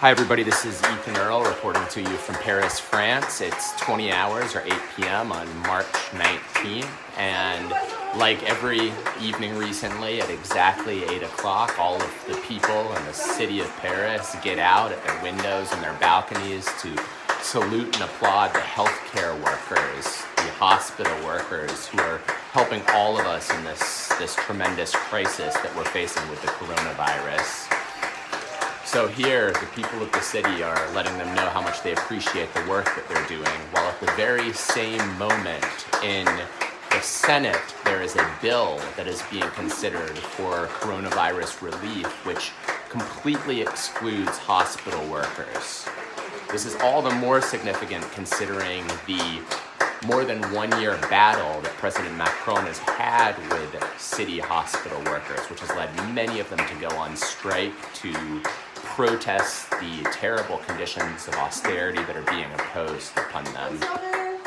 Hi everybody, this is Ethan Earle reporting to you from Paris, France. It's 20 hours or 8 p.m. on March 19th and like every evening recently at exactly 8 o'clock, all of the people in the city of Paris get out at their windows and their balconies to salute and applaud the healthcare workers, the hospital workers who are helping all of us in this, this tremendous crisis that we're facing with the coronavirus. So here, the people of the city are letting them know how much they appreciate the work that they're doing, while at the very same moment in the Senate, there is a bill that is being considered for coronavirus relief, which completely excludes hospital workers. This is all the more significant considering the more than one year battle that President Macron has had with city hospital workers, which has led many of them to go on strike to protest the terrible conditions of austerity that are being imposed upon them.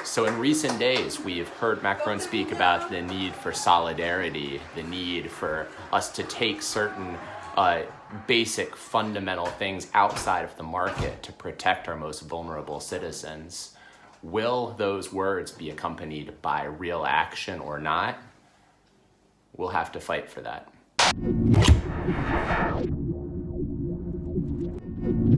So in recent days, we've heard Macron speak about the need for solidarity, the need for us to take certain uh, basic fundamental things outside of the market to protect our most vulnerable citizens. Will those words be accompanied by real action or not? We'll have to fight for that.